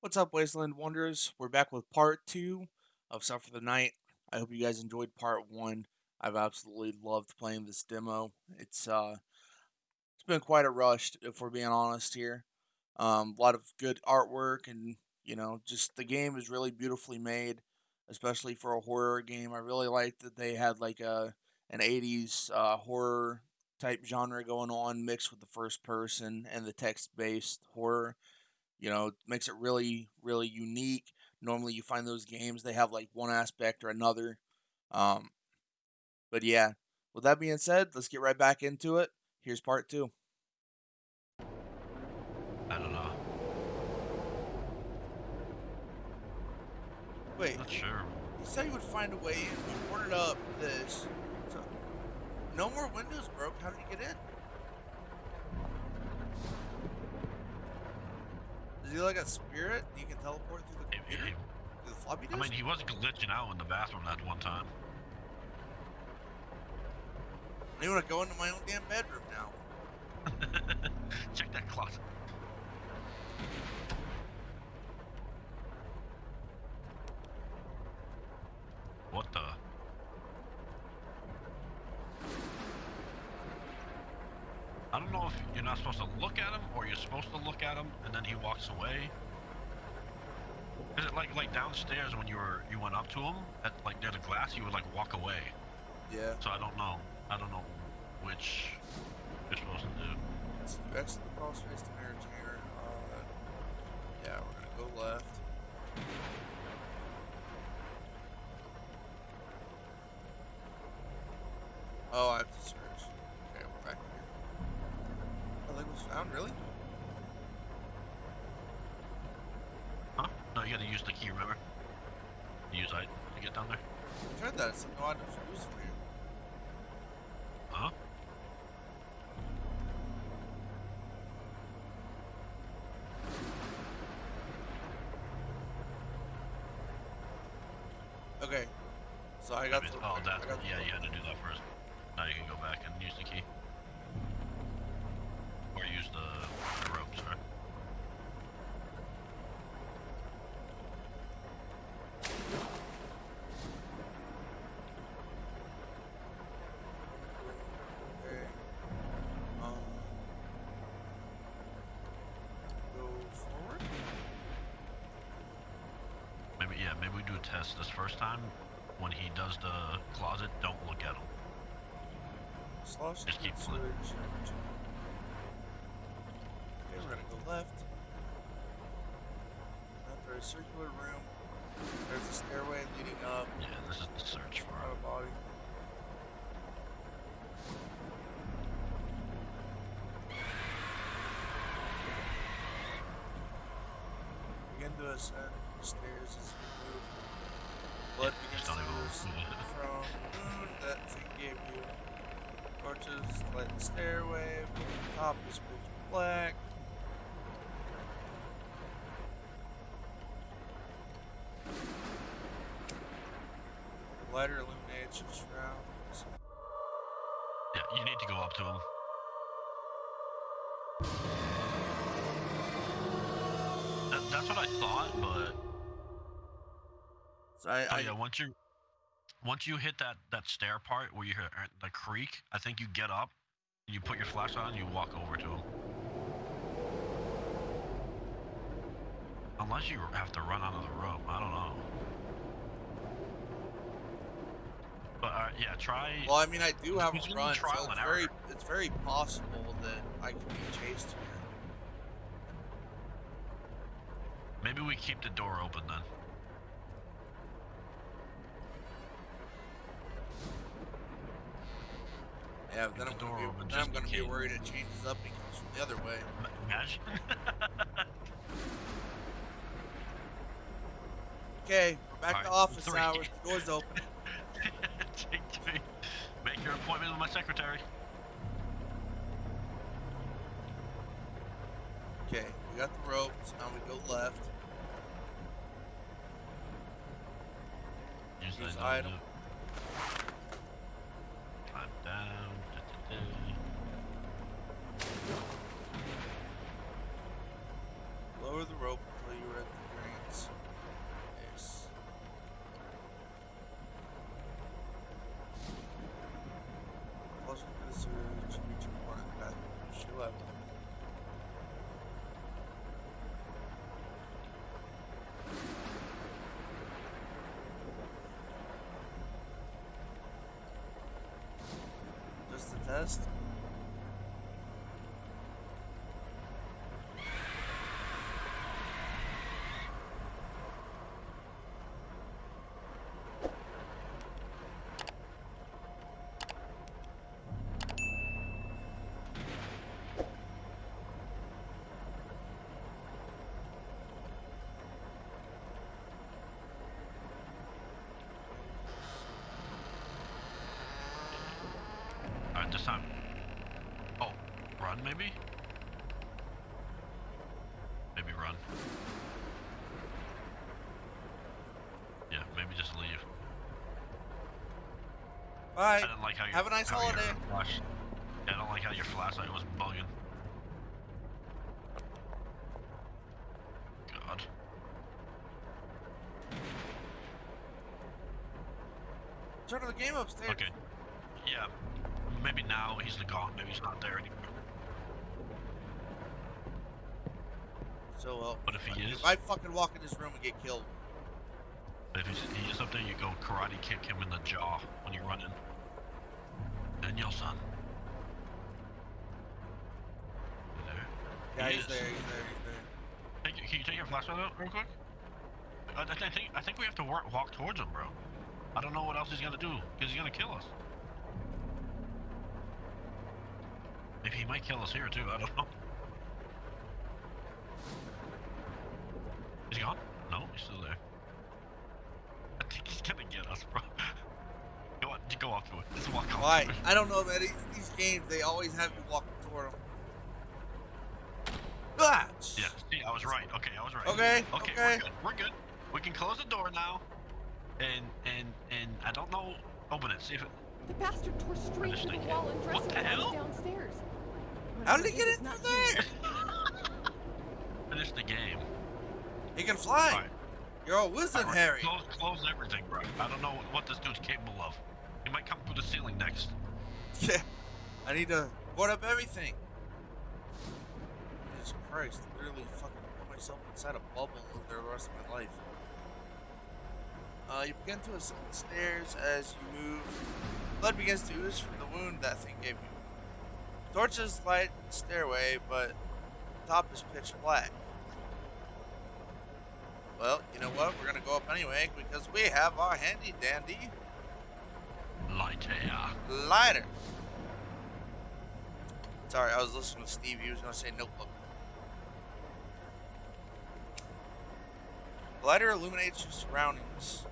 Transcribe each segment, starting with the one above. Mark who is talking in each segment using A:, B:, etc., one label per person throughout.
A: What's up, Wasteland Wanderers? We're back with part two of Stuff for the Night. I hope you guys enjoyed part one. I've absolutely loved playing this demo. It's uh, it's been quite a rush, if we're being honest here. Um, a lot of good artwork, and you know, just the game is really beautifully made, especially for a horror game. I really like that they had like a an '80s uh, horror type genre going on, mixed with the first person and the text based horror you know makes it really really unique. Normally you find those games they have like one aspect or another um but yeah. With that being said let's get right back into it. Here's part two.
B: I don't know.
A: wait.
B: Not sure.
A: you said you would find a way in you ordered up this. So, no more windows broke. How did you get in is he like a spirit you can teleport through the computer
B: it-
A: through the floppy
B: I mean, he was glitching out in the bathroom that one time.
A: I want to go into my own damn bedroom now
B: Check that closet. What the? I don't know if you're not supposed to look at him or you're supposed to look at him and then he walks away. Is it like like downstairs when you were you went up to him at like near the glass you would like walk away?
A: yeah
B: So I don't know. I don't know which you're supposed to do.
A: You exit the to entertainer. Uh, yeah, we're gonna go left. Oh, I have to search. Okay, we're back here. Nothing was found, really?
B: Huh? No, you gotta use the key, remember? To get down there.
A: I tried that. It's items were used for you.
B: Huh?
A: Okay. So I got
B: I mean,
A: the.
B: oh,
A: I
B: that.
A: got the-
B: Yeah, you had to do that first. Now you can go back and use the key. Or use the, the ropes, right?
A: Okay. Um. Go forward.
B: Maybe, we do a test this first time. When he does the closet, don't look at him.
A: Slosh
B: Just keep flipping.
A: Okay, we're gonna go left. Enter a circular room. There's a stairway leading up.
B: Yeah, this is the search for
A: of body. Begin to ascend stairs as you move. Blood begins to ooze
B: move
A: from the wound that thing gave you. Torches light the stairway. The top is pitch black. Lighter illuminates your surroundings.
B: Yeah, you need to go up to him. That, that's what I thought, but
A: So I,
B: Oh
A: I
B: yeah, once you once you hit that that stair part where you hear uh, the creak, I think you get up, and you put your flashlight on, and you walk over to him. Unless you have to run onto the rope, I don't know. But uh, yeah, try.
A: well, I mean, I do have a run, so
B: trial
A: it's very,
B: error.
A: it's very possible that I could be chased here.
B: Maybe we keep the door open then.
A: Yeah, then
B: the
A: I'm gonna be,
B: open
A: then I'm gonna be worried it changes up and from the other way.
B: Imagine.
A: Okay, we're back to office
B: three.
A: hours. The door's open.
B: Take three. Make your appointment with my secretary.
A: Okay, we got the rope, so now we go left.
B: Use
A: Use
B: that
A: item. lower the rope until you are at the drain's
B: base. Flush into the
A: sewage and reach a corner path which left. Just a test.
B: Run maybe? Maybe run. Yeah, maybe just leave. Didn't like how
A: Have a nice holiday.
B: Flash, yeah, I don't like how your flashlight was bugging. God.
A: Turn the game upstairs.
B: Okay. Yeah. Maybe now he's gone. Maybe he's not there anymore.
A: So uh, well.
B: But if he is,
A: If I fucking walk in this room and get killed,
B: if he's, he is up there, you go karate kick him in the jaw when you run in. Daniel-san.
A: Yeah,
B: He
A: he's
B: is.
A: there. He's there. He's there.
B: Can you take your flashlight out real quick? I, I, th- I think I think we have to work, walk towards him, bro. I don't know what else he's gonna do because he's gonna kill us. Maybe he might kill us here too. I don't know. Is he gone? No, he's still there. I think he's gonna get us, bro. you Go on, go up to it. Just walk up.
A: Why?
B: To it.
A: I don't know, man. These, these games, they always have you walk toward them. Ah!
B: Yeah. See, I was right. Okay, I was right.
A: Okay,
B: Okay.
A: okay.
B: We're good. We're good. We can close the door now. And and and I don't know. Open it. See if it.
C: The bastard tore straight
B: just
C: through the
B: think
C: wall
B: it-
C: and
B: what
C: dressed
B: the
C: when I was
B: hell?
C: downstairs.
A: How did he get
C: is
A: in through there?
B: Finish the game.
A: He can fly.
B: Alright.
A: You're a wizard,
B: Alright,
A: Harry.
B: Close, close everything, bro. I don't know what this dude's capable of. He might come through the ceiling next.
A: Yeah. I need to board up everything. Jesus Christ. Literally fucking put myself inside a bubble there the rest of my life. Uh, you begin to ascend the stairs as you move. Blood begins to ooze from the wound that thing gave you. Torches light the stairway, but the top is pitch black. Well, you know what? We're gonna go up anyway because we have our handy dandy
B: Light air.
A: lighter. Sorry, I was listening to Steve. He was going to say notebook. The lighter illuminates your surroundings.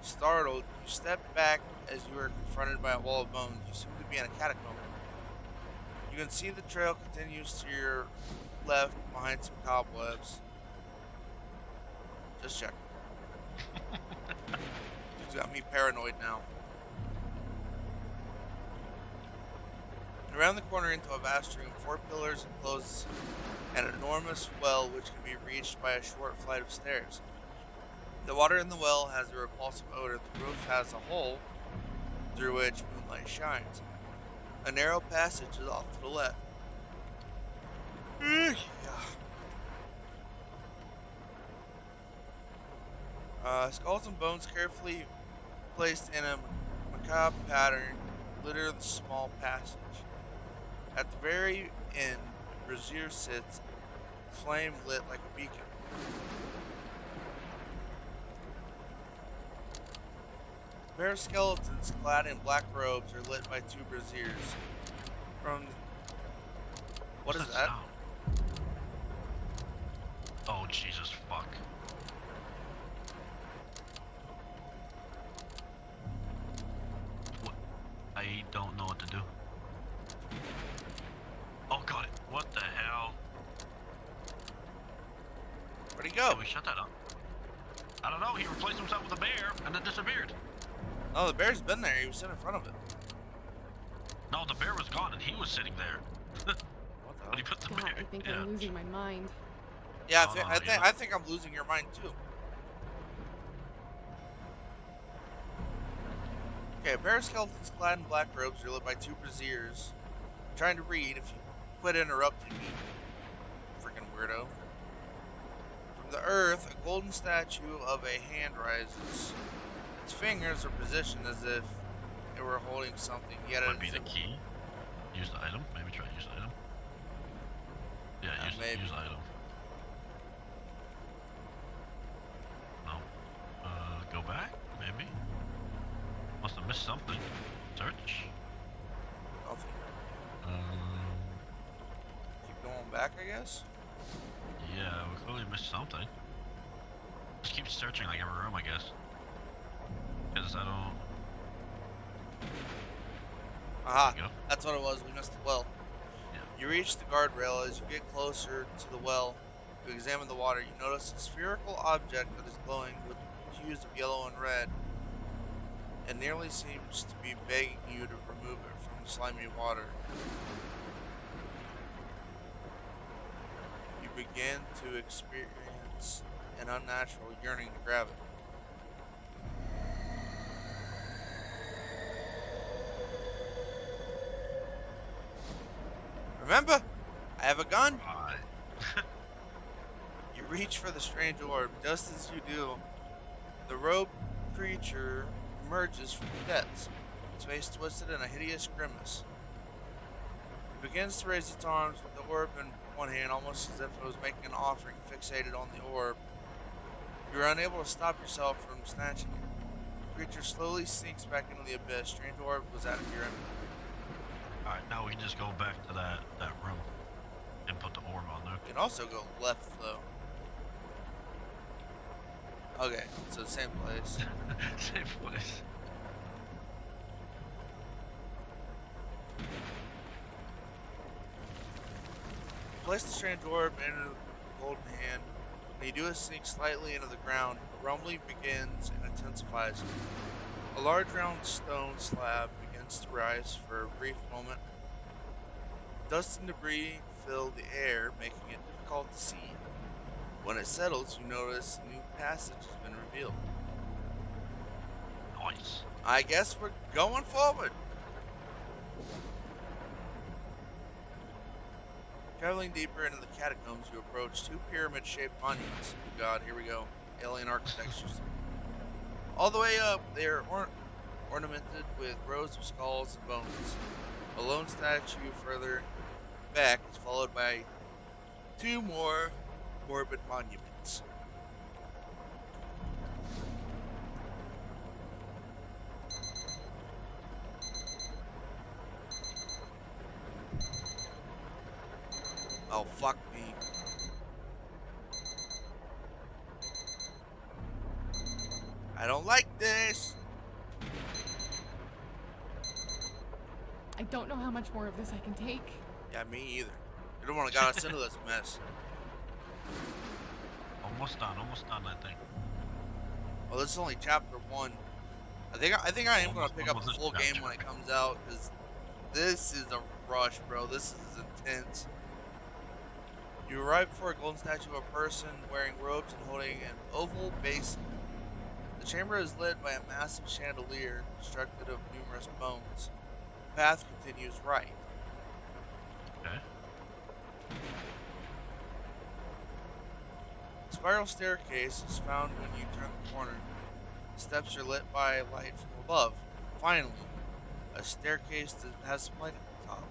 A: Startled, you step back as you are confronted by a wall of bones. You seem to be in a catacomb. You can see the trail continues to your left behind some cobwebs. Just check. Dude's got me paranoid now. Around the corner into a vast room, four pillars enclose an enormous well which can be reached by a short flight of stairs. The water in the well has a repulsive odor. The roof has a hole through which moonlight shines. A narrow passage is off to the left. Eh, yeah. Uh, skulls and bones carefully placed in a macabre pattern litter the small passage. At the very end, Brazier sits, flame lit like a beacon. A pair of skeletons clad in black robes are lit by two braziers. From what is that?
B: Oh Jesus fuck. What to do. Oh god, what the hell?
A: Where'd he go?
B: Can we shut that up? I don't know, he replaced himself with a bear and then disappeared.
A: No, the bear's been there. He was sitting in front of it.
B: No, the bear was gone and he was sitting there.
A: What the
B: But he put the
C: God,
B: bear.
C: I think
B: yeah.
C: I'm losing my mind.
A: Yeah, I, oh, thi-
B: Oh,
A: I think
B: yeah.
A: I think I'm losing your mind too. Okay, a pair of skeletons clad in black robes are lit by two braziers. I'm trying to read if you quit interrupting me. Freaking weirdo. From the earth, a golden statue of a hand rises. Its fingers are positioned as if it were holding something, yet
B: Would be the key. Use the item. Maybe try to use the item. Yeah,
A: Uh,
B: use,
A: maybe.
B: use the item. Missed something. Search.
A: Nothing.
B: Um.
A: Keep going back, I guess.
B: Yeah, we clearly missed something. Just keep searching like every room, I guess. Because I don't.
A: Aha,
B: There you go.
A: that's what it was. We missed the well.
B: Yeah.
A: You reach the guardrail. As you get closer to the well you examine the water, you notice a spherical object that is glowing with hues of yellow and red. It nearly seems to be begging you to remove it from the slimy water. You begin to experience an unnatural yearning to grab it. Remember, I have a gun. You reach for the strange orb. Just as you do, the robed creature emerges from the depths, its face twisted in a hideous grimace. It begins to raise its arms with the orb in one hand, almost as if it was making an offering fixated on the orb. You are unable to stop yourself from snatching it. The creature slowly sinks back into the abyss. Strange orb was out of your enemy.
B: Alright, now we can just go back to that, that room and put the orb on there.
A: You can also go left, though. Okay, so same place.
B: Same place.
A: Place the strange orb in the golden hand. When you do it sink slightly into the ground, rumbling begins and intensifies. A large round stone slab begins to rise for a brief moment. Dust and debris fill the air, making it difficult to see. When it settles, you notice a new passage has been revealed.
B: Nice.
A: I guess we're going forward. Traveling deeper into the catacombs, you approach two pyramid shaped monuments. Oh god, here we go. Alien architectures. All the way up, they are or- ornamented with rows of skulls and bones. A lone statue further back is followed by two more morbid monuments. Oh, fuck me. I don't like this.
C: I don't know how much more of this I can take.
A: Yeah, me either. You don't want to got us into this mess.
B: Almost done, almost done, I think.
A: Well, this is only chapter one. I think I think I am gonna pick up the full
B: chapter.
A: game when it comes out because this is a rush, bro. This is intense. You arrive before a golden statue of a person wearing robes and holding an oval basin. The chamber is lit by a massive chandelier constructed of numerous bones. The path continues right.
B: Okay.
A: A spiral staircase is found when you turn the corner. The steps are lit by light from above. Finally, a staircase that has some light at the top.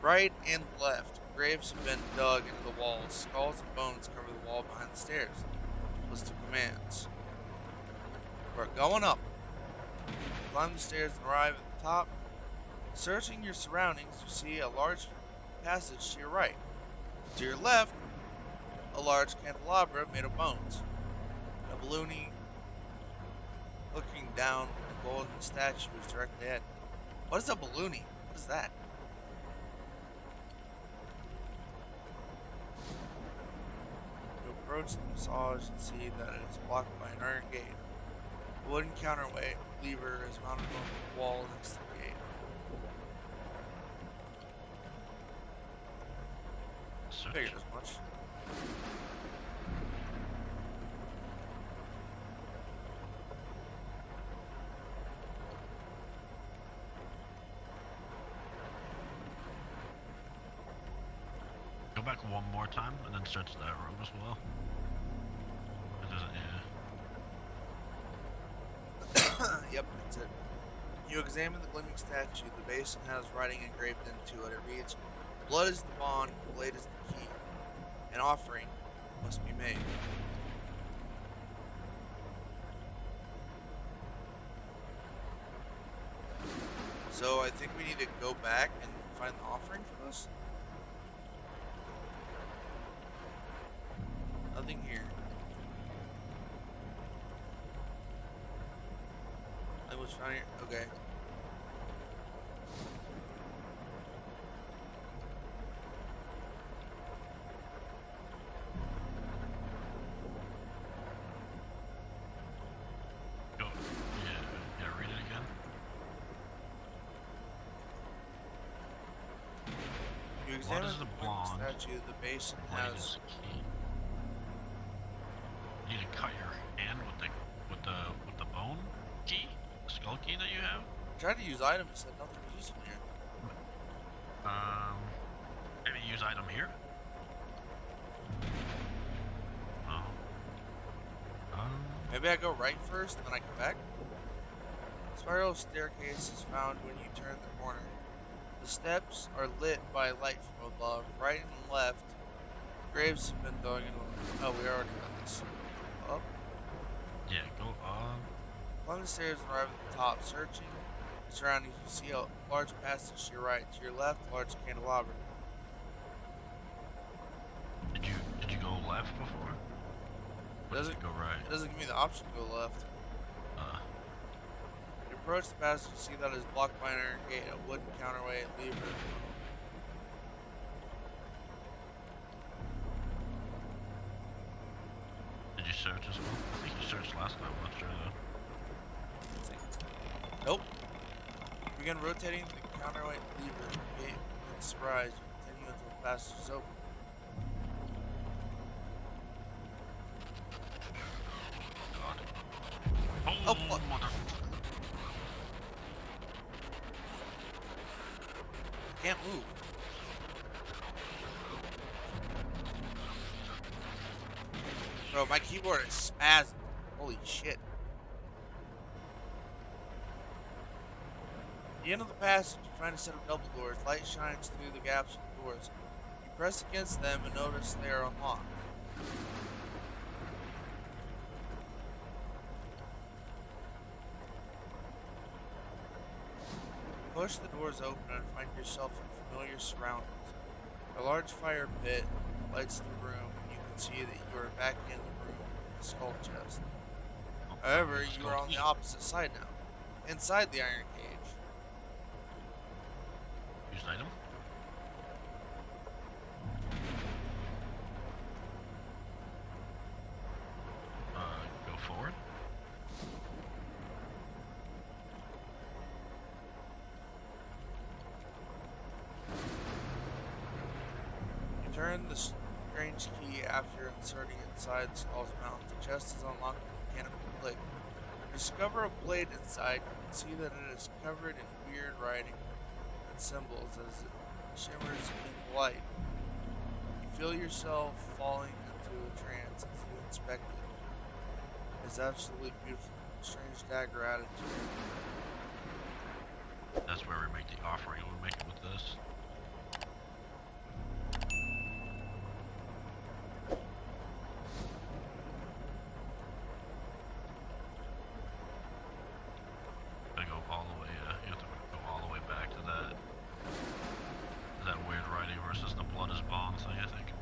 A: Right and left, graves have been dug into the walls. Skulls and bones cover the wall behind the stairs. List of commands. We're going up. Climb the stairs and arrive at the top. Searching your surroundings, you see a large passage to your right. To your left, a large candelabra made of bones. A balloony looking down the golden statue is directly ahead. What is a balloony? What is that? You approach the massage and see that it is blocked by an iron gate. A wooden counterweight lever is mounted on the wall next to the gate. Figured as much.
B: Go back time and then search that room as well. It doesn't, yeah.
A: yep, that's it. You examine the gleaming statue. The basin has writing engraved into it. It reads, Blood is the bond, blade is the key. An offering must be made. So I think we need to go back and find the offering for this. Nothing here. I was here. Okay.
B: Go. Yeah. Yeah. Read it again.
A: You
B: What
A: examine
B: the blonde?
A: statue. The basin has
B: is key. You need to cut your hand with the with the with the bone key, the skull key that you have.
A: Tried to use item, It said nothing was useful here.
B: Um, maybe use item here. Oh. Um.
A: Maybe I go right first and then I come back. Spiral staircase is found when you turn the corner. The steps are lit by light from above, right and left. Graves have been dug in. Oh, we already got this. Up.
B: Yeah. Go up.
A: Climb the stairs and arrive at the top. Searching the surroundings, you see a large passage to your right. To your left, large candelabra.
B: Did you did you go left before? Or
A: Does
B: did
A: it-
B: you go right?
A: It doesn't give me the option to go left.
B: Uh.
A: You approach the passage, you see that it is blocked by an iron gate, a wooden counterweight lever.
B: Did you search as well? I think you searched last time. I'm not sure though.
A: Nope. Begin rotating the counterweight lever. The gate begins to rise. You continue until the passage is open.
B: God.
A: Oh, fuck. Can't move. Bro, my keyboard is spazzing. Holy shit. At the end of the passage, you find a set of double doors. Light shines through the gaps of the doors. You press against them and notice they are unlocked. Push the doors open and find yourself in familiar surroundings. A large fire pit lights the room, and you can see that you are back in the room with the skull chest. However, you are on the opposite side now, inside the iron cage.
B: Use item. Uh, go forward.
A: You turn the strange key after inserting it inside the skull's mouth. The chest is unlocked with a mechanical click. Discover a blade inside. You can see that it is covered in weird writing and symbols as it shimmers in light. You feel yourself falling into a trance as you inspect it. It's absolutely beautiful. Strange dagger attitude.
B: That's where we make the offering. We make it with this. I go all the way. Uh, you have to go all the way back to that. That weird writing versus the blood is bond thing. I think.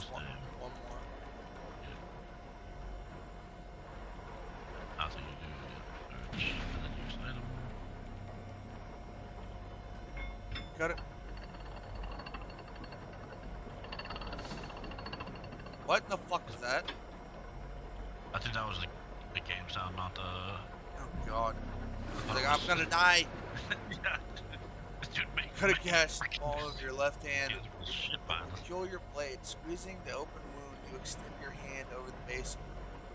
A: Yeah, I think it's
B: Almost
A: one, one more.
B: I think you do. Search and then use item.
A: Cut it. What the fuck is that?
B: I think that was the, the game sound, not the.
A: Oh god. Like, I'm gonna die.
B: yeah. You
A: could have
B: in
A: All of your left hand. Kill your blade, squeezing the open wound. You extend your hand over the basin.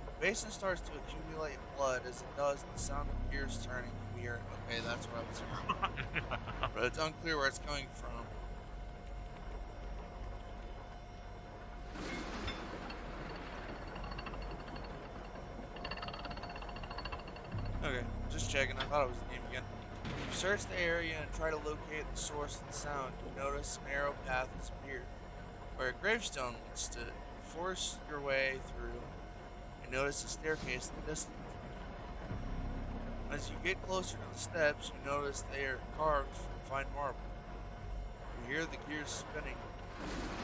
A: The basin starts to accumulate blood as it does. The sound of gears turning. Weird. Okay, that's what I was hearing. but it's unclear where it's coming from. Okay, just checking. I thought it was the game search the area and try to locate the source of the sound. You notice a narrow path has appeared, where a gravestone once stood. Force your way through and notice a staircase in the distance. As you get closer to the steps, you notice they are carved from fine marble. You hear the gears spinning.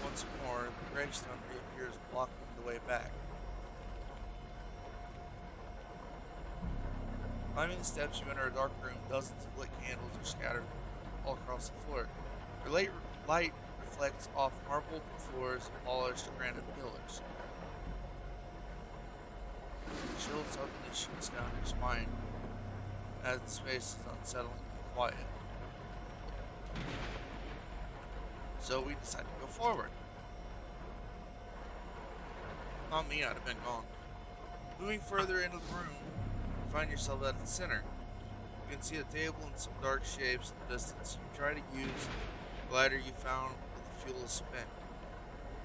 A: Once more, the gravestone reappears, blocking the way back. Climbing the steps, you enter a dark room. Dozens of lit candles are scattered all across the floor. Your light, light reflects off marble floors and polished granite pillars. A chill suddenly shoots down your spine as the space is unsettling and quiet. So we decide to go forward. Not me, I'd have been gone. Moving further into the room, find yourself at the center. You can see a table and some dark shapes in the distance. You try to use the glider you found but the fuel is spent.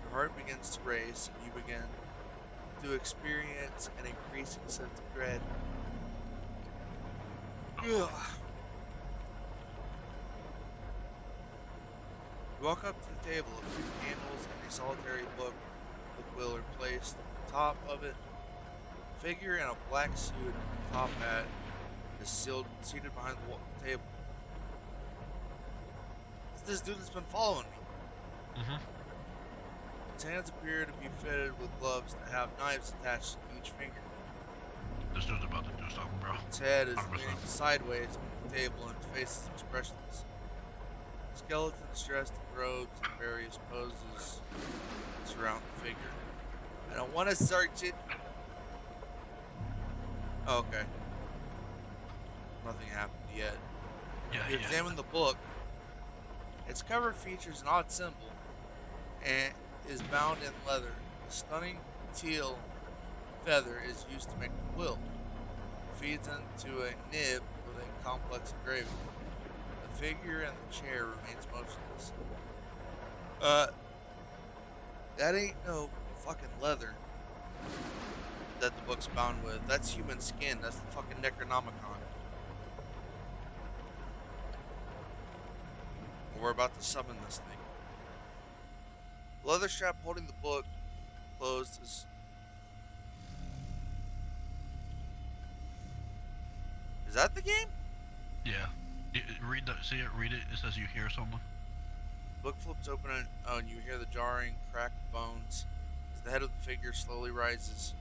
A: Your heart begins to race, and you begin to experience an increasing sense of dread. Ugh. You walk up to the table, a few candles and a solitary book with Will are placed on top of it. Figure in a black suit and top hat is sealed, seated behind the table. It's this dude that's been following me.
B: Mm-hmm.
A: His hands appear to be fitted with gloves that have knives attached to each finger.
B: This dude's about to do something, bro.
A: His head is
B: 100%.
A: leaning sideways on the table and his face is expressionless. Skeletons dressed in robes and various poses surround the figure. I don't want to search it. Oh, okay. Nothing happened yet.
B: Yeah,
A: You
B: yeah.
A: examine the book. Its cover features an odd symbol and is bound in leather. A stunning teal feather is used to make the quilt. It feeds into a nib with a complex engraving. The figure in the chair remains motionless. Uh, that ain't no fucking leather that the book's bound with. That's human skin. That's the fucking Necronomicon. We're about to summon this thing. The leather strap holding the book closed is. Is that the game?
B: Yeah. Read the. See it. Read it. It says you hear someone.
A: Book flips open and, oh, and you hear the jarring crack of bones as the head of the figure slowly rises.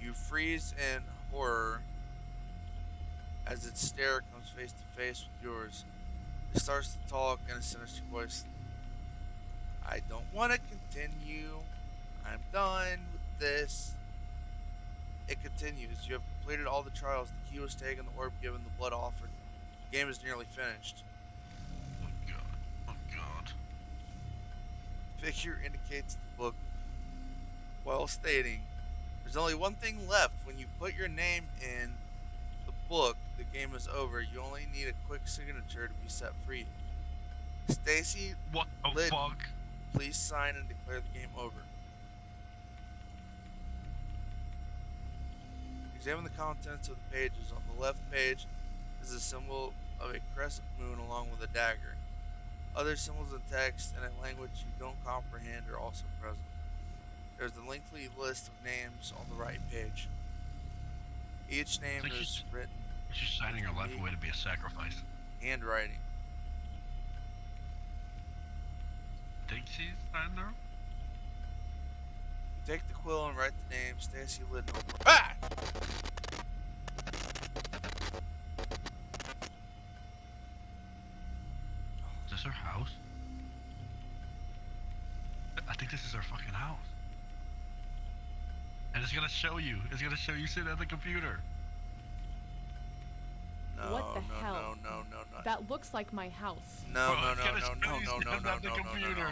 A: You freeze in horror as its stare comes face to face with yours. It starts to talk in a sinister voice. I don't want to continue. I'm done with this. It continues. You have completed all the trials. The key was taken, the orb given, the blood offered. The game is nearly finished.
B: Oh god. Oh god.
A: figure indicates the book while stating there's only one thing left. When you put your name in the book the game is over. You only need a quick signature to be set free. Stacy
B: What the
A: Lid-
B: fuck?
A: please sign and declare the game over. Examine the contents of the pages. On the left page is a symbol of a crescent moon along with a dagger. Other symbols and text in a language you don't comprehend are also present. There's a lengthy list of names on the right page. Each name
B: like
A: is written
B: She's signing her life away to be a sacrifice.
A: handwriting.
B: Think she's signing her?
A: Take the quill and write the name Stacy Lidnor. Ah!
B: Is this her house? I think this is her fucking house. And it's gonna show you. It's gonna show you sitting at the computer.
A: No,
C: What the
A: no,
C: hell?
A: no, no, no, no.
C: That looks like my house.
A: No,
B: Bro,
A: no,
B: it's
A: no,
B: gonna
A: no,
B: show
A: no,
B: you
A: no, no,
B: sitting
A: no,
B: at the
A: no, no, no,
B: computer.
A: no.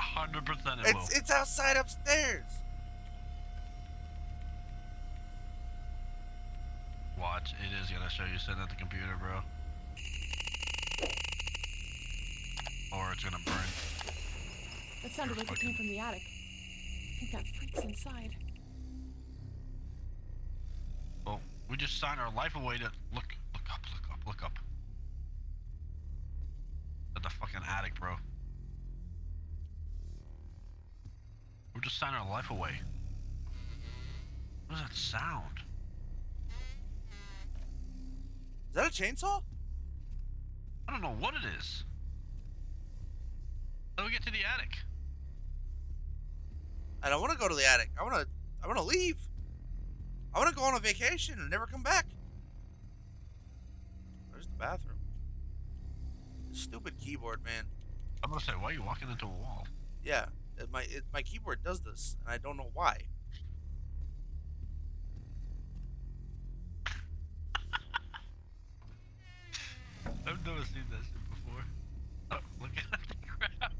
B: A hundred percent it will.
A: It's it's outside upstairs.
B: Watch, it is gonna show you sitting at the computer, bro. Or it's gonna burn.
C: That sounded
B: You're
C: like it came from the attic. I think that freak's inside.
B: Well, We just signed our life away to look, look up, look up, look up. At the fucking attic, bro. We're just signing our life away. What does that sound?
A: Is that a chainsaw?
B: I don't know what it is. How do we get to the attic?
A: I don't want to go to the attic. I want to. I want to leave. I want to go on a vacation and never come back. Where's the bathroom? Stupid keyboard, man.
B: I'm gonna say, why are you walking into a wall?
A: Yeah, it, my it, my keyboard does this, and I don't know why.
B: I've never seen that shit before. Oh, look at the crap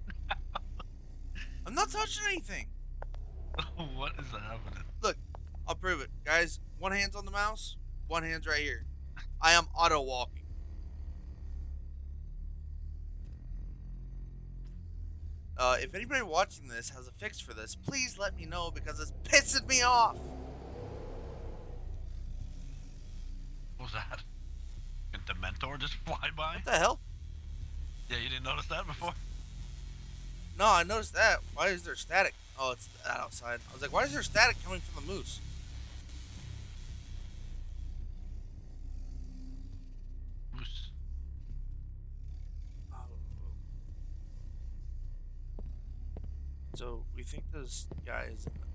A: I'm not touching anything.
B: what is happening?
A: Look, I'll prove it, guys. One hand's on the mouse, one hand's right here. I am auto walking. Uh, if anybody watching this has a fix for this, please let me know because it's pissing me off.
B: What was that? Did Dementor just fly by?
A: What the hell?
B: Yeah, you didn't notice that before?
A: No, I noticed that. Why is there static? Oh, it's that outside. I was like, why is there static coming from the moose?
B: Moose. Oh.
A: So we think this guy is in the.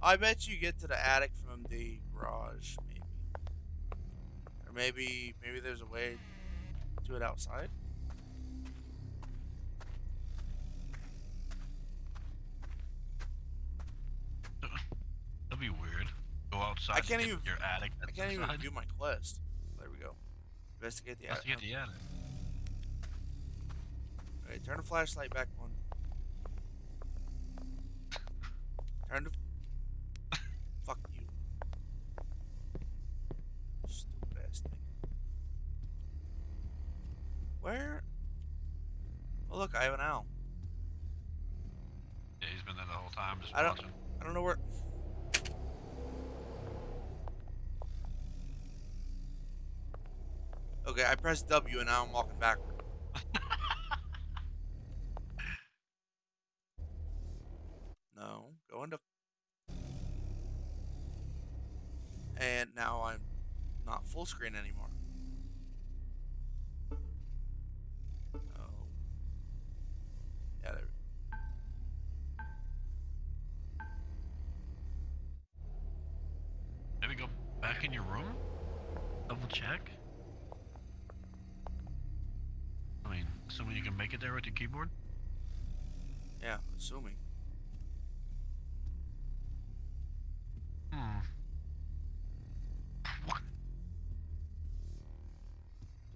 A: I bet you get to the attic from the garage, maybe, or maybe maybe there's a way to it outside.
B: That'd be weird. Go outside.
A: I
B: can't
A: even-
B: Your attic.
A: I can't even do my quest. There we go. Investigate the attic.
B: Investigate the attic.
A: Alright, turn the flashlight back on. Turn the. Fuck you. Stupid ass thing. Where? Oh look, I have an owl.
B: Yeah, he's been there the whole time, just
A: I don't-
B: watching.
A: I don't know where. Okay, I pressed W and now I'm walking backward. no, go into. And now I'm not full screen anymore.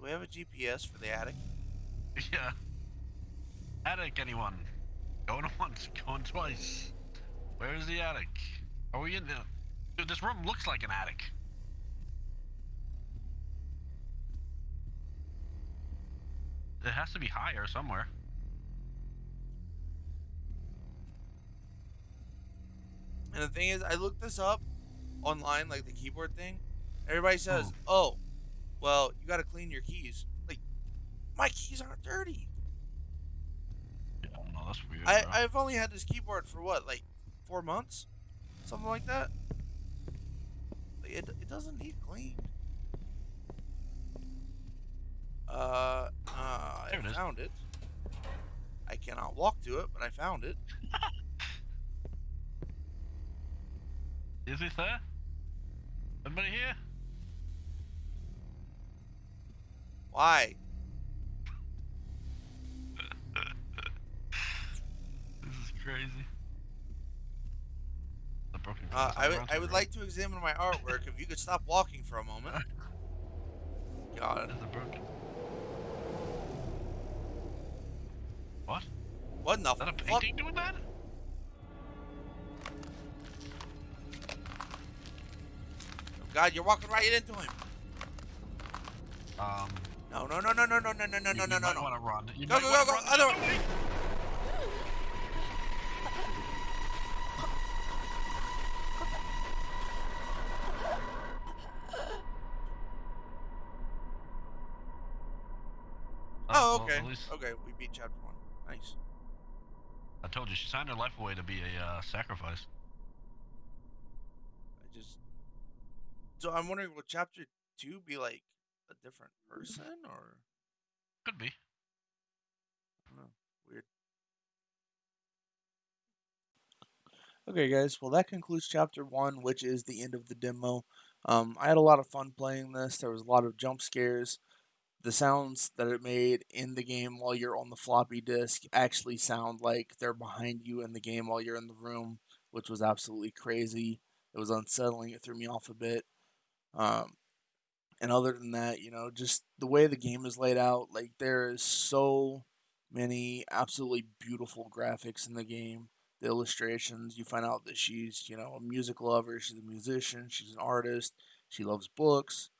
A: Do we have a GPS for the attic?
B: Yeah. Attic, anyone? Going once, going twice. Where is the attic? Are we in the... Dude, this room looks like an attic. It has to be higher somewhere.
A: And the thing is, I looked this up online, like the keyboard thing. Everybody says, hmm. "Oh, well, you got to clean your keys." Like, my keys aren't dirty.
B: I don't know, that's weird.
A: I
B: bro.
A: I've only had this keyboard for what, like, four months, something like that. Like, it it doesn't need cleaned. Uh, uh,
B: There it
A: I
B: is.
A: found it. I cannot walk to it, but I found it.
B: Is it there? Anybody here?
A: Why?
B: This is crazy. The broken
A: Uh,
B: glass
A: I would I would like to examine my artwork. if you could stop walking for a moment. God,
B: Is it broken? What?
A: what in the
B: Is that a painting doing that?
A: God, you're walking right into him.
B: Um.
A: No, no, no, no, no, no, no, no, no, no, no, no, no.
B: want to run. You
A: go, go, go, go, other way. Oh, okay.
B: Well, least...
A: Okay, we beat chapter one. Nice.
B: I told you, she signed her life away to be a uh, sacrifice.
A: I just. So I'm wondering, will chapter two be like a different person or?
B: Could be.
A: I don't know. Weird. Okay, guys. Well, that concludes chapter one, which is the end of the demo. Um, I had a lot of fun playing this. There was a lot of jump scares. The sounds that it made in the game while you're on the floppy disk actually sound like they're behind you in the game while you're in the room, which was absolutely crazy. It was unsettling. It threw me off a bit. Um, and other than that, you know, just the way the game is laid out, like there is so many absolutely beautiful graphics in the game. The illustrations, you find out that she's, you know, a music lover, she's a musician, she's an artist, she loves books,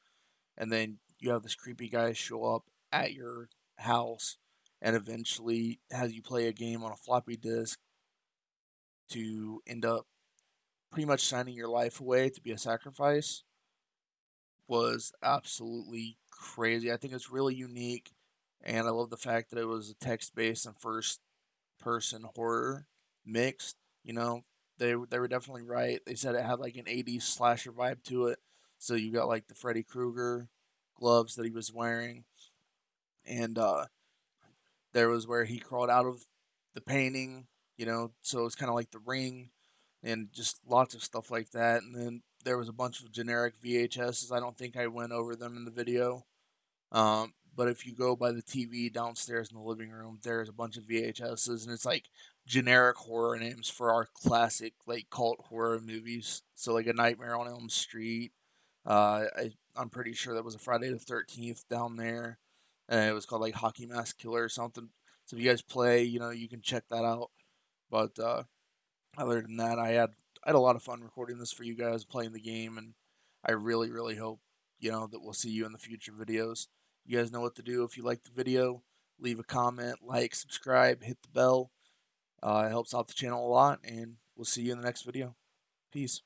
A: and then you have this creepy guy show up at your house and eventually has you play a game on a floppy disk to end up pretty much signing your life away to be a sacrifice was absolutely crazy. I think it's really unique, and I love the fact that it was a text based and first person horror mixed. You know, they they were definitely right. They said it had like an 80s slasher vibe to it. So you got like the Freddy Krueger gloves that he was wearing, and uh, there was where he crawled out of the painting. You know, so it's kind of like the ring, and just lots of stuff like that. And then there was a bunch of generic VHSs. I don't think I went over them in the video. Um, but if you go by the TV downstairs in the living room, there's a bunch of VHSs, and it's like generic horror names for our classic like cult horror movies. So like a Nightmare on Elm Street. Uh, I I'm pretty sure that was a Friday the Thirteenth down there. and it was called like Hockey Mask Killer or something. So if you guys play, you know, you can check that out. But uh, other than that, I had I had a lot of fun recording this for you guys, playing the game, and I really really hope you know that we'll see you in the future videos. You guys know what to do if you like the video. Leave a comment, like, subscribe, hit the bell. Uh, it helps out the channel a lot, and we'll see you in the next video. Peace.